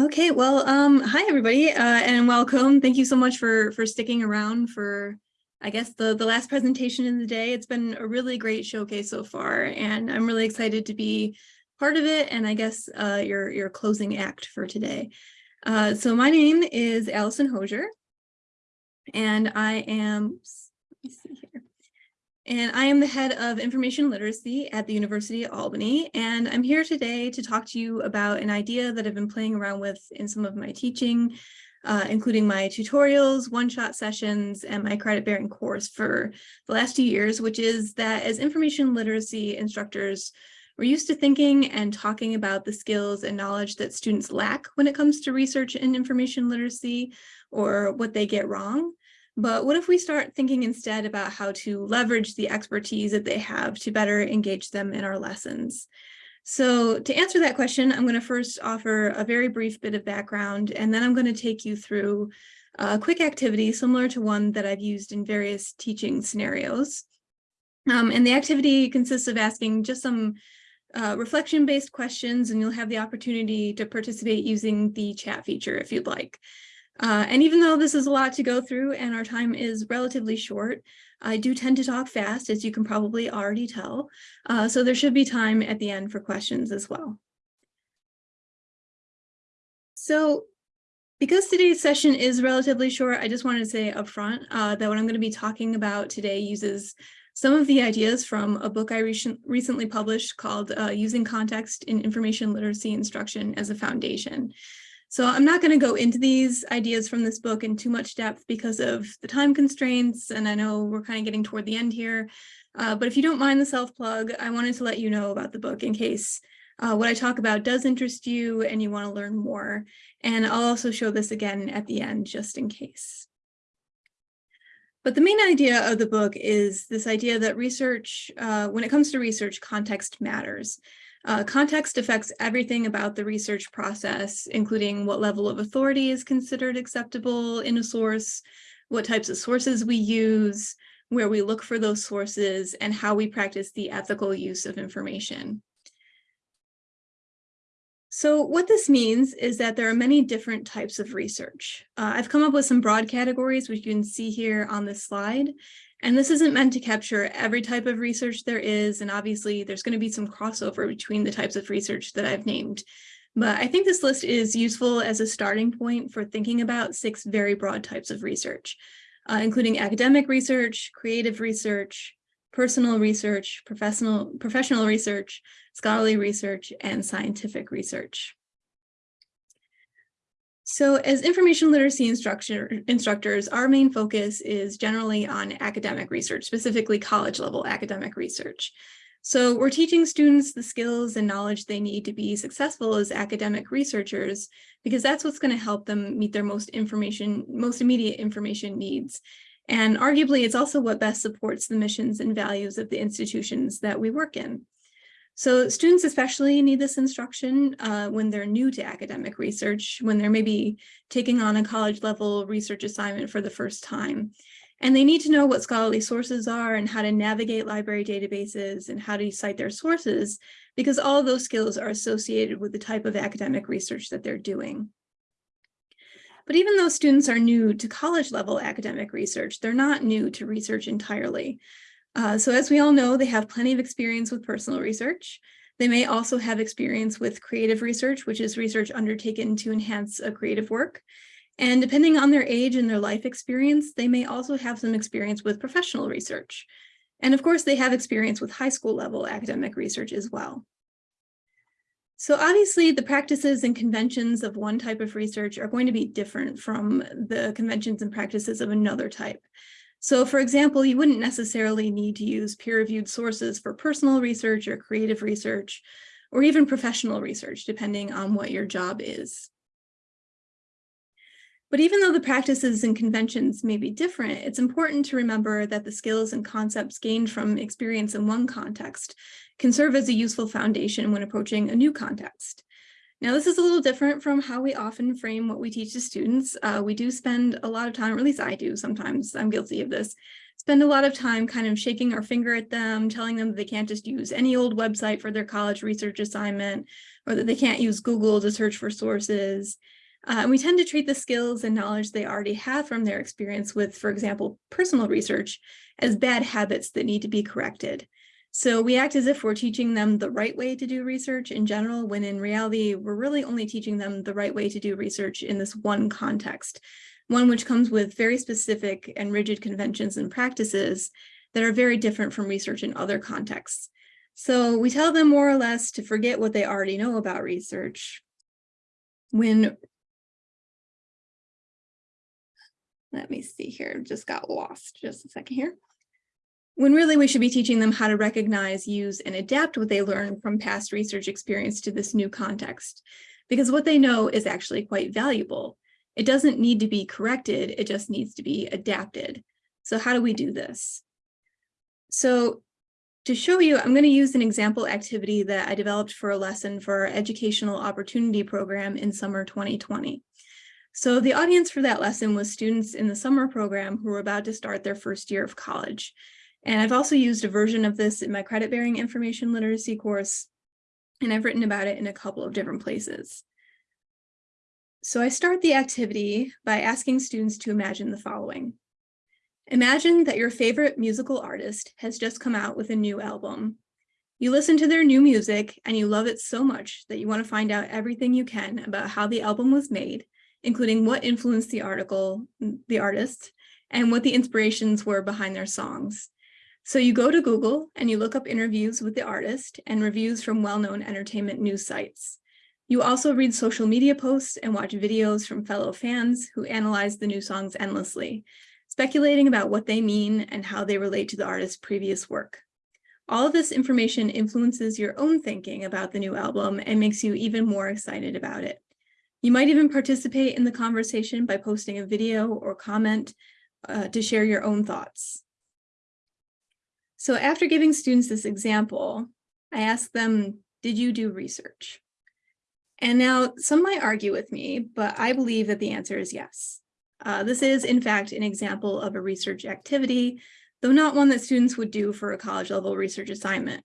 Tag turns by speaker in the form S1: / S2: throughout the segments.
S1: Okay, well, um, hi everybody, uh, and welcome. Thank you so much for for sticking around for, I guess, the the last presentation in the day. It's been a really great showcase so far, and I'm really excited to be part of it. And I guess uh, your your closing act for today. Uh, so my name is Allison Hosier, and I am. Let me see here and I am the head of information literacy at the University of Albany, and I'm here today to talk to you about an idea that I've been playing around with in some of my teaching, uh, including my tutorials, one-shot sessions, and my credit-bearing course for the last two years, which is that as information literacy instructors, we're used to thinking and talking about the skills and knowledge that students lack when it comes to research and information literacy or what they get wrong. But what if we start thinking instead about how to leverage the expertise that they have to better engage them in our lessons? So to answer that question, I'm going to first offer a very brief bit of background, and then I'm going to take you through a quick activity similar to one that I've used in various teaching scenarios. Um, and the activity consists of asking just some uh, reflection-based questions, and you'll have the opportunity to participate using the chat feature if you'd like. Uh, and even though this is a lot to go through and our time is relatively short, I do tend to talk fast, as you can probably already tell. Uh, so there should be time at the end for questions as well. So because today's session is relatively short, I just wanted to say upfront uh, that what I'm going to be talking about today uses some of the ideas from a book I recently published called uh, Using Context in Information Literacy Instruction as a Foundation. So I'm not going to go into these ideas from this book in too much depth because of the time constraints, and I know we're kind of getting toward the end here. Uh, but if you don't mind the self-plug, I wanted to let you know about the book in case uh, what I talk about does interest you and you want to learn more. And I'll also show this again at the end, just in case. But the main idea of the book is this idea that research, uh, when it comes to research, context matters. Uh, context affects everything about the research process, including what level of authority is considered acceptable in a source, what types of sources we use, where we look for those sources, and how we practice the ethical use of information. So what this means is that there are many different types of research. Uh, I've come up with some broad categories, which you can see here on this slide, and this isn't meant to capture every type of research there is, and obviously there's going to be some crossover between the types of research that I've named. But I think this list is useful as a starting point for thinking about six very broad types of research, uh, including academic research, creative research, personal research, professional, professional research, scholarly research, and scientific research. So as information literacy instructor, instructors, our main focus is generally on academic research, specifically college level academic research. So we're teaching students the skills and knowledge they need to be successful as academic researchers, because that's what's going to help them meet their most information, most immediate information needs. And arguably, it's also what best supports the missions and values of the institutions that we work in. So students especially need this instruction uh, when they're new to academic research, when they're maybe taking on a college level research assignment for the first time. And they need to know what scholarly sources are and how to navigate library databases and how to cite their sources, because all those skills are associated with the type of academic research that they're doing. But even though students are new to college level academic research, they're not new to research entirely. Uh, so as we all know, they have plenty of experience with personal research. They may also have experience with creative research, which is research undertaken to enhance a creative work. And depending on their age and their life experience, they may also have some experience with professional research. And of course, they have experience with high school level academic research as well. So obviously the practices and conventions of one type of research are going to be different from the conventions and practices of another type. So for example, you wouldn't necessarily need to use peer-reviewed sources for personal research or creative research, or even professional research, depending on what your job is. But even though the practices and conventions may be different, it's important to remember that the skills and concepts gained from experience in one context can serve as a useful foundation when approaching a new context. Now, this is a little different from how we often frame what we teach to students. Uh, we do spend a lot of time, or at least I do sometimes, I'm guilty of this, spend a lot of time kind of shaking our finger at them, telling them that they can't just use any old website for their college research assignment, or that they can't use Google to search for sources. Uh, and we tend to treat the skills and knowledge they already have from their experience with, for example, personal research as bad habits that need to be corrected. So we act as if we're teaching them the right way to do research in general, when in reality, we're really only teaching them the right way to do research in this one context, one which comes with very specific and rigid conventions and practices that are very different from research in other contexts. So we tell them more or less to forget what they already know about research when let me see here, just got lost just a second here when really we should be teaching them how to recognize, use, and adapt what they learn from past research experience to this new context. Because what they know is actually quite valuable. It doesn't need to be corrected, it just needs to be adapted. So how do we do this? So to show you, I'm going to use an example activity that I developed for a lesson for our Educational Opportunity Program in summer 2020. So the audience for that lesson was students in the summer program who were about to start their first year of college. And I've also used a version of this in my credit bearing information literacy course, and I've written about it in a couple of different places. So I start the activity by asking students to imagine the following. Imagine that your favorite musical artist has just come out with a new album. You listen to their new music and you love it so much that you want to find out everything you can about how the album was made, including what influenced the article, the artist, and what the inspirations were behind their songs. So you go to Google and you look up interviews with the artist and reviews from well-known entertainment news sites. You also read social media posts and watch videos from fellow fans who analyze the new songs endlessly, speculating about what they mean and how they relate to the artist's previous work. All of this information influences your own thinking about the new album and makes you even more excited about it. You might even participate in the conversation by posting a video or comment uh, to share your own thoughts. So after giving students this example, I asked them, did you do research? And now some might argue with me, but I believe that the answer is yes. Uh, this is in fact an example of a research activity, though not one that students would do for a college level research assignment.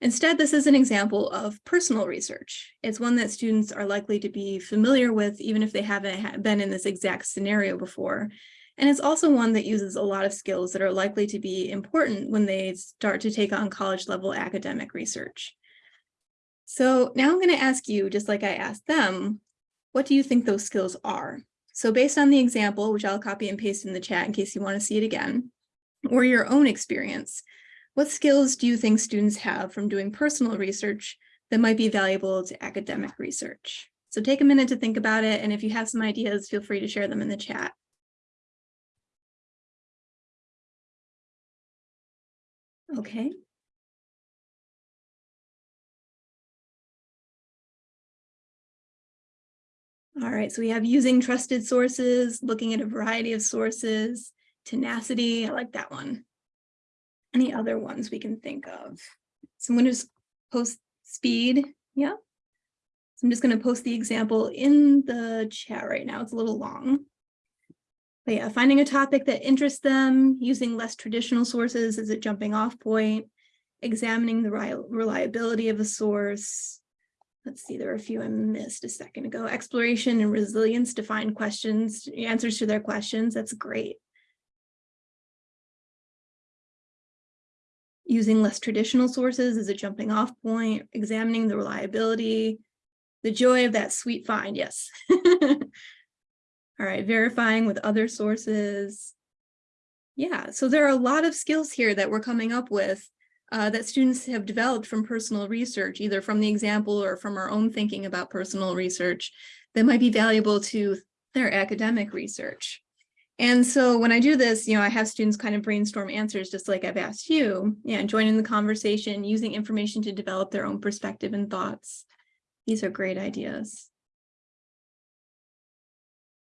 S1: Instead, this is an example of personal research. It's one that students are likely to be familiar with, even if they haven't been in this exact scenario before, and it's also one that uses a lot of skills that are likely to be important when they start to take on college level academic research. So now I'm going to ask you, just like I asked them, what do you think those skills are? So based on the example, which I'll copy and paste in the chat in case you want to see it again, or your own experience, what skills do you think students have from doing personal research that might be valuable to academic research? So take a minute to think about it, and if you have some ideas, feel free to share them in the chat. Okay. All right, so we have using trusted sources, looking at a variety of sources, tenacity, I like that one. Any other ones we can think of? So I'm going to post speed, yeah. So I'm just going to post the example in the chat right now. It's a little long. Yeah, finding a topic that interests them, using less traditional sources as a jumping off point, examining the reliability of a source. Let's see, there are a few I missed a second ago. Exploration and resilience to find questions, answers to their questions. That's great. Using less traditional sources as a jumping off point, examining the reliability, the joy of that sweet find, yes. All right, verifying with other sources. Yeah, so there are a lot of skills here that we're coming up with uh, that students have developed from personal research, either from the example or from our own thinking about personal research that might be valuable to their academic research. And so when I do this, you know, I have students kind of brainstorm answers just like I've asked you, and join in the conversation, using information to develop their own perspective and thoughts. These are great ideas.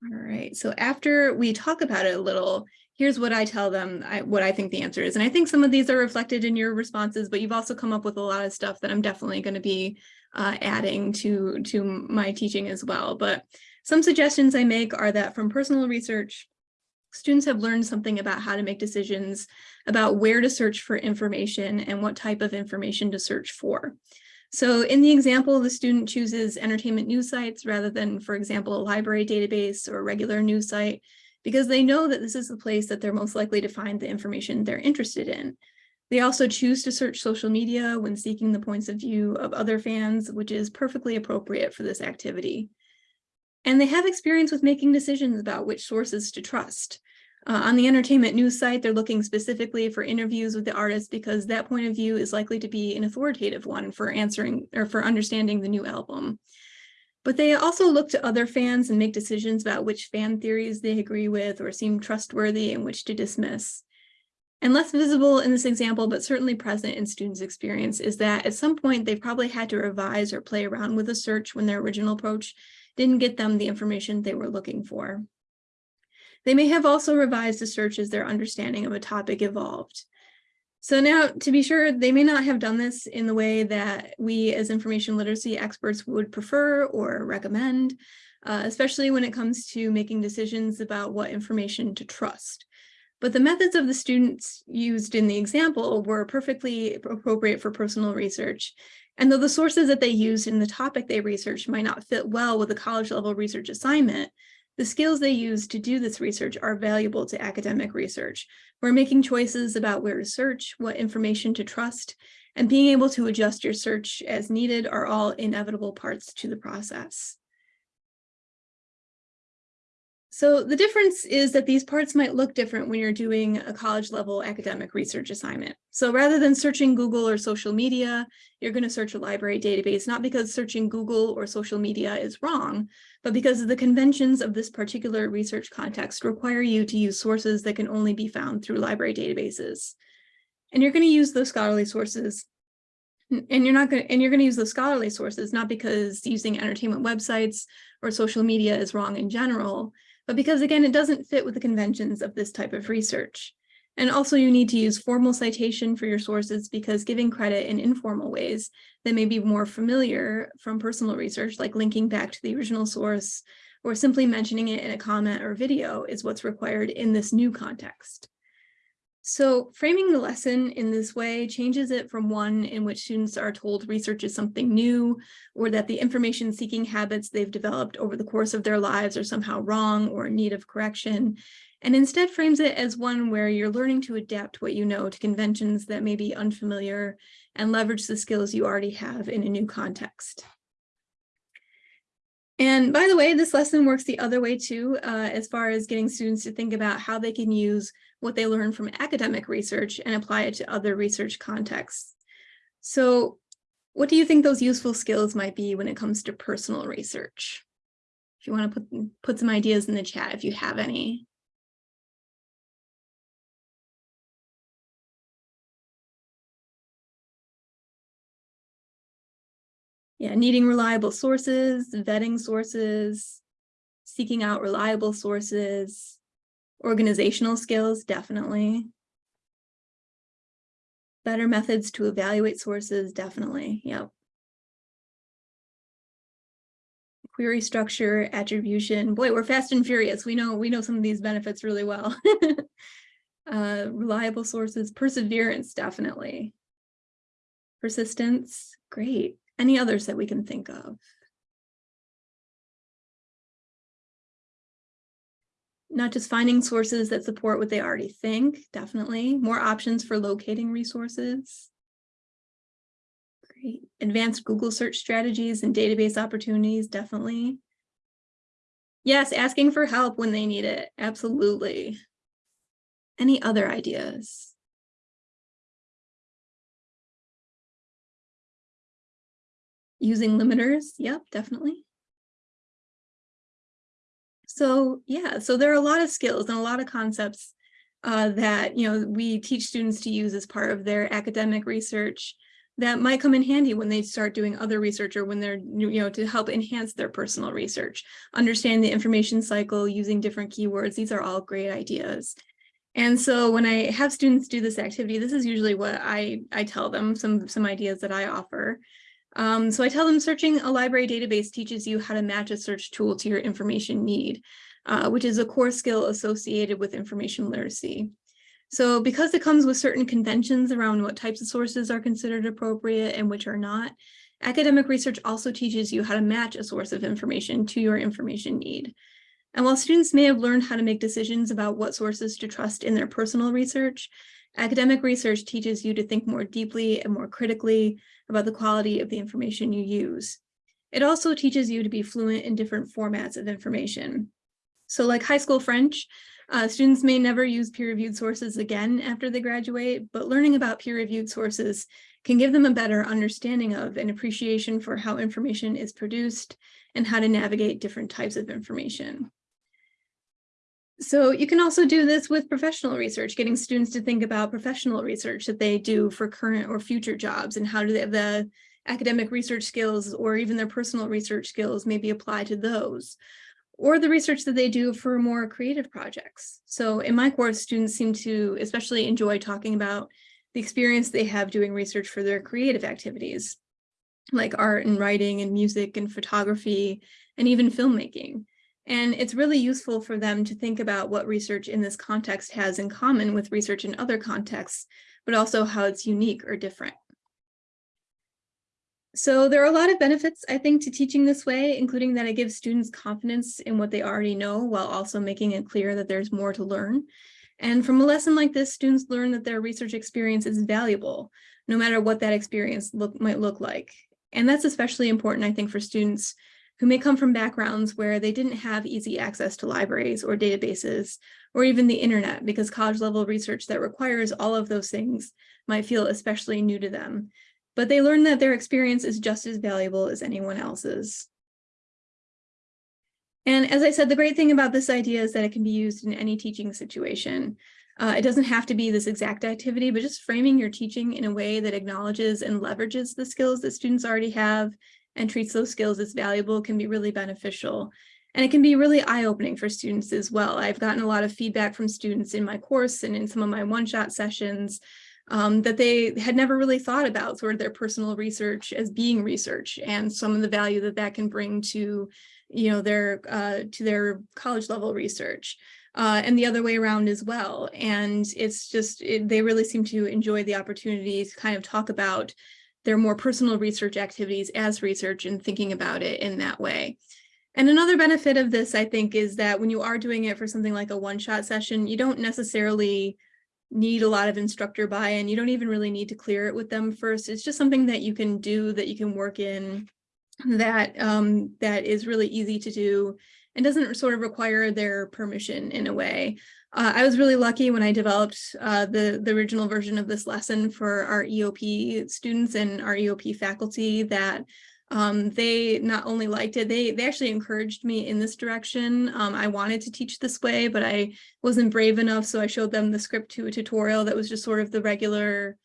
S1: All right, so after we talk about it a little, here's what I tell them, I, what I think the answer is. And I think some of these are reflected in your responses, but you've also come up with a lot of stuff that I'm definitely going to be uh, adding to, to my teaching as well. But some suggestions I make are that from personal research, students have learned something about how to make decisions about where to search for information and what type of information to search for. So in the example, the student chooses entertainment news sites rather than, for example, a library database or a regular news site, because they know that this is the place that they're most likely to find the information they're interested in. They also choose to search social media when seeking the points of view of other fans, which is perfectly appropriate for this activity. And they have experience with making decisions about which sources to trust. Uh, on the entertainment news site, they're looking specifically for interviews with the artist because that point of view is likely to be an authoritative one for answering or for understanding the new album. But they also look to other fans and make decisions about which fan theories they agree with or seem trustworthy and which to dismiss. And less visible in this example, but certainly present in students' experience, is that at some point they've probably had to revise or play around with a search when their original approach didn't get them the information they were looking for. They may have also revised the search as their understanding of a topic evolved. So now, to be sure, they may not have done this in the way that we as information literacy experts would prefer or recommend, uh, especially when it comes to making decisions about what information to trust. But the methods of the students used in the example were perfectly appropriate for personal research. And though the sources that they used in the topic they researched might not fit well with a college level research assignment, the skills they use to do this research are valuable to academic research. We're making choices about where to search, what information to trust, and being able to adjust your search as needed are all inevitable parts to the process. So the difference is that these parts might look different when you're doing a college level academic research assignment. So rather than searching Google or social media, you're going to search a library database, not because searching Google or social media is wrong, but because the conventions of this particular research context require you to use sources that can only be found through library databases. And you're going to use those scholarly sources and you're not going to, and you're going to use the scholarly sources, not because using entertainment websites or social media is wrong in general, but because again, it doesn't fit with the conventions of this type of research. And also you need to use formal citation for your sources because giving credit in informal ways that may be more familiar from personal research, like linking back to the original source or simply mentioning it in a comment or video is what's required in this new context. So framing the lesson in this way changes it from one in which students are told research is something new or that the information seeking habits they've developed over the course of their lives are somehow wrong or in need of correction, and instead frames it as one where you're learning to adapt what you know to conventions that may be unfamiliar and leverage the skills you already have in a new context. And by the way, this lesson works the other way too, uh, as far as getting students to think about how they can use what they learn from academic research and apply it to other research contexts. So what do you think those useful skills might be when it comes to personal research? If you want to put, put some ideas in the chat, if you have any. Yeah, needing reliable sources, vetting sources, seeking out reliable sources, Organizational skills, definitely. Better methods to evaluate sources, definitely, yep. Query structure, attribution. Boy, we're fast and furious. We know we know some of these benefits really well. uh, reliable sources, perseverance, definitely. Persistence, great. Any others that we can think of? Not just finding sources that support what they already think, definitely. More options for locating resources. Great. Advanced Google search strategies and database opportunities, definitely. Yes, asking for help when they need it, absolutely. Any other ideas? Using limiters, yep, definitely. So yeah, so there are a lot of skills and a lot of concepts uh, that you know we teach students to use as part of their academic research that might come in handy when they start doing other research or when they're, you know, to help enhance their personal research. Understand the information cycle using different keywords. These are all great ideas. And so when I have students do this activity, this is usually what I, I tell them, some, some ideas that I offer. Um, so I tell them searching a library database teaches you how to match a search tool to your information need. uh, which is a core skill associated with information literacy. So because it comes with certain conventions around what types of sources are considered appropriate and which are not, academic research also teaches you how to match a source of information to your information need. And while students may have learned how to make decisions about what sources to trust in their personal research, academic research teaches you to think more deeply and more critically about the quality of the information you use. It also teaches you to be fluent in different formats of information. So like high school French, uh, students may never use peer-reviewed sources again after they graduate, but learning about peer-reviewed sources can give them a better understanding of and appreciation for how information is produced and how to navigate different types of information. So you can also do this with professional research, getting students to think about professional research that they do for current or future jobs and how do they, have the academic research skills or even their personal research skills maybe apply to those or the research that they do for more creative projects. So in my course, students seem to especially enjoy talking about the experience they have doing research for their creative activities, like art and writing and music and photography and even filmmaking. And it's really useful for them to think about what research in this context has in common with research in other contexts, but also how it's unique or different. So there are a lot of benefits, I think, to teaching this way, including that it gives students confidence in what they already know while also making it clear that there's more to learn. And from a lesson like this, students learn that their research experience is valuable, no matter what that experience look, might look like. And that's especially important, I think, for students who may come from backgrounds where they didn't have easy access to libraries or databases, or even the internet, because college level research that requires all of those things might feel especially new to them but they learn that their experience is just as valuable as anyone else's. And as I said, the great thing about this idea is that it can be used in any teaching situation. Uh, it doesn't have to be this exact activity, but just framing your teaching in a way that acknowledges and leverages the skills that students already have and treats those skills as valuable can be really beneficial. And it can be really eye-opening for students as well. I've gotten a lot of feedback from students in my course and in some of my one-shot sessions um, that they had never really thought about sort of their personal research as being research and some of the value that that can bring to, you know, their uh, to their college level research. Uh, and the other way around as well. And it's just, it, they really seem to enjoy the opportunity to kind of talk about their more personal research activities as research and thinking about it in that way. And another benefit of this, I think, is that when you are doing it for something like a one-shot session, you don't necessarily need a lot of instructor buy-in. You don't even really need to clear it with them first. It's just something that you can do that you can work in that um, that is really easy to do and doesn't sort of require their permission in a way. Uh, I was really lucky when I developed uh, the, the original version of this lesson for our EOP students and our EOP faculty that um, they not only liked it, they, they actually encouraged me in this direction. Um, I wanted to teach this way, but I wasn't brave enough. So I showed them the script to a tutorial that was just sort of the regular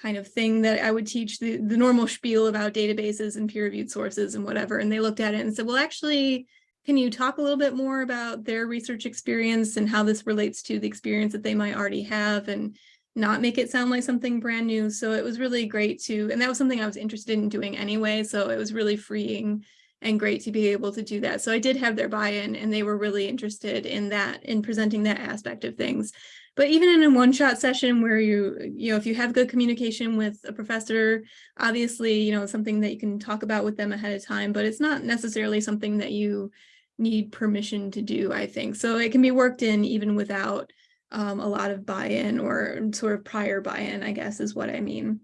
S1: kind of thing that I would teach the, the normal spiel about databases and peer-reviewed sources and whatever. And they looked at it and said, well, actually, can you talk a little bit more about their research experience and how this relates to the experience that they might already have? And not make it sound like something brand new. So it was really great to, and that was something I was interested in doing anyway. So it was really freeing and great to be able to do that. So I did have their buy-in and they were really interested in that, in presenting that aspect of things. But even in a one-shot session where you, you know, if you have good communication with a professor, obviously, you know, something that you can talk about with them ahead of time, but it's not necessarily something that you need permission to do, I think. So it can be worked in even without um, a lot of buy-in or sort of prior buy-in, I guess is what I mean.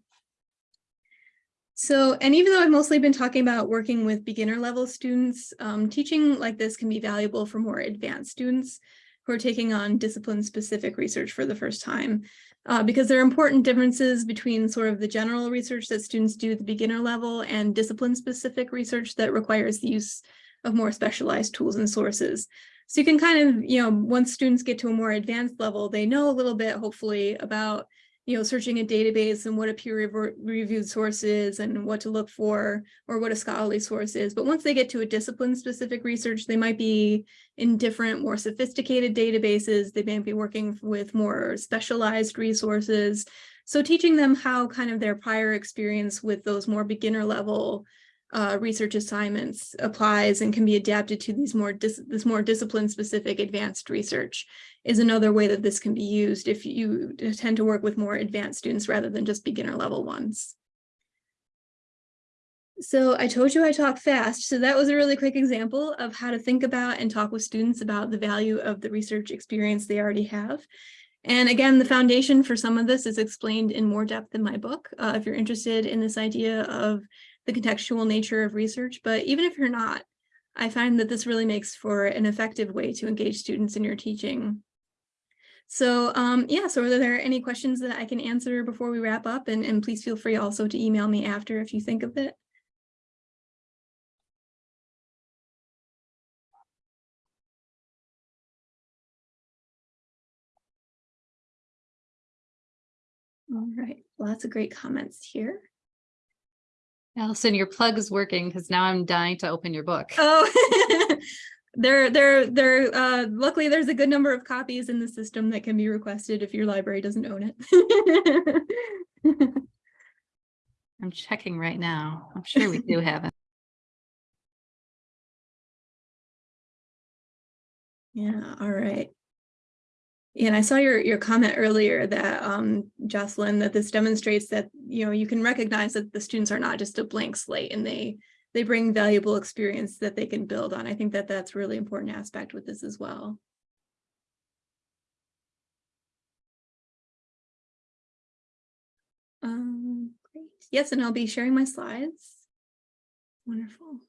S1: So, and even though I've mostly been talking about working with beginner level students, um, teaching like this can be valuable for more advanced students who are taking on discipline specific research for the first time. Uh, because there are important differences between sort of the general research that students do at the beginner level and discipline specific research that requires the use of more specialized tools and sources. So you can kind of, you know, once students get to a more advanced level, they know a little bit, hopefully, about, you know, searching a database and what a peer-reviewed source is and what to look for or what a scholarly source is. But once they get to a discipline-specific research, they might be in different, more sophisticated databases. They may be working with more specialized resources. So teaching them how kind of their prior experience with those more beginner level uh, research assignments applies and can be adapted to these more this more discipline specific advanced research is another way that this can be used if you tend to work with more advanced students rather than just beginner level ones. So I told you I talk fast. So that was a really quick example of how to think about and talk with students about the value of the research experience they already have. And again, the foundation for some of this is explained in more depth in my book, uh, if you're interested in this idea of the contextual nature of research. But even if you're not, I find that this really makes for an effective way to engage students in your teaching. So um, yeah, so are there any questions that I can answer before we wrap up? And, and please feel free also to email me after if you think of it. All right, lots of great comments here.
S2: Allison, your plug is working because now I'm dying to open your book.
S1: Oh, there, there, there. Uh, luckily, there's a good number of copies in the system that can be requested if your library doesn't own it.
S2: I'm checking right now. I'm sure we do have it.
S1: Yeah, all right. And I saw your, your comment earlier that, um, Jocelyn, that this demonstrates that, you know, you can recognize that the students are not just a blank slate and they, they bring valuable experience that they can build on. I think that that's really important aspect with this as well. Um, great. Yes, and I'll be sharing my slides. Wonderful.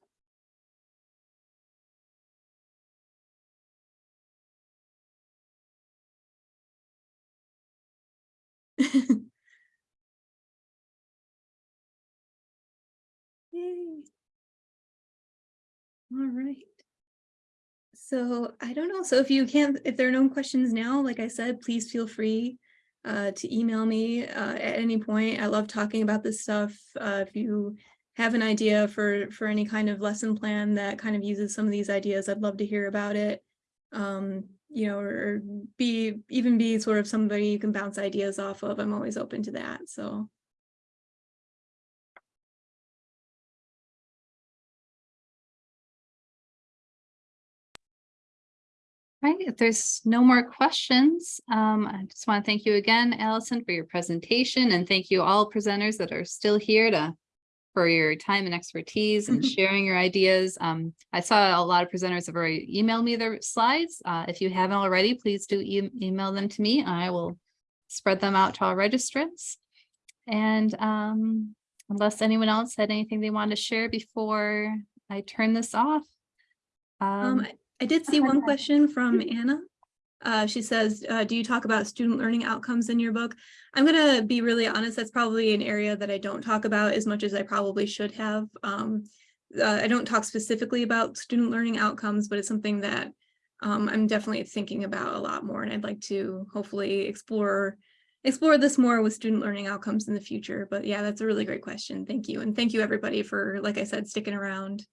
S1: Yay. All right. So I don't know. So if you can't, if there are no questions now, like I said, please feel free uh, to email me uh, at any point. I love talking about this stuff. Uh, if you have an idea for for any kind of lesson plan that kind of uses some of these ideas, I'd love to hear about it. Um, you know, or be even be sort of somebody you can bounce ideas off of. I'm always open to that. So.
S2: Right, if there's no more questions, um, I just want to thank you again, Allison, for your presentation and thank you all presenters that are still here to for your time and expertise and sharing your ideas. Um, I saw a lot of presenters have already emailed me their slides. Uh, if you haven't already, please do e email them to me. I will spread them out to our registrants. And um, unless anyone else had anything they wanted to share before I turn this off.
S1: Um, um I did see one question from Anna. Uh, she says, uh, do you talk about student learning outcomes in your book? I'm going to be really honest, that's probably an area that I don't talk about as much as I probably should have. Um, uh, I don't talk specifically about student learning outcomes, but it's something that um, I'm definitely thinking about a lot more and I'd like to hopefully explore explore this more with student learning outcomes in the future. But yeah, that's a really great question. Thank you. And thank you everybody for, like I said, sticking around.